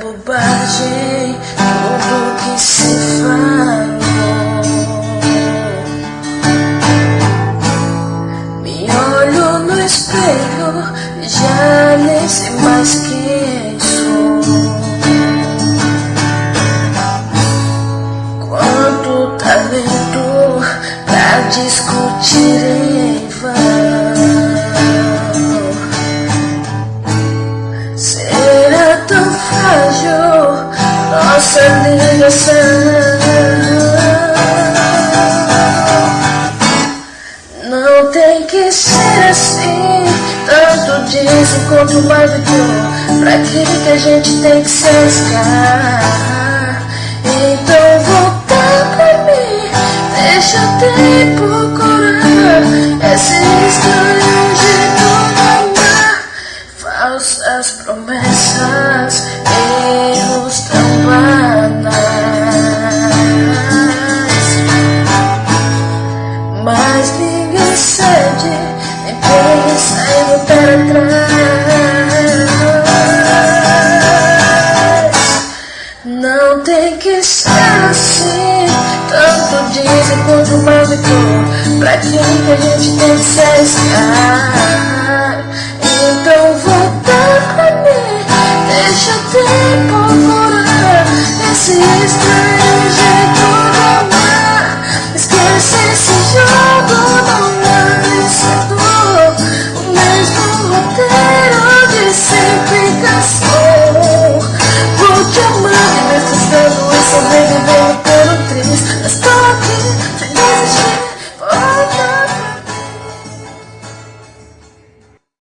bobagem tudo que se falou. Me olho no espelho, já nem sei mais quem sou. Quanto talento pra discutir. Não tem que ser assim. Tanto dizem quanto mais do Pra que que a gente tem que se arriscar? Então volta pra mim. Deixa o tempo curar esse jeito de amar. Falsas promessas, cede, nem pensa em voltar atrás. Não tem que ser assim, tanto dizem quanto mais dou. Pra que que a gente tem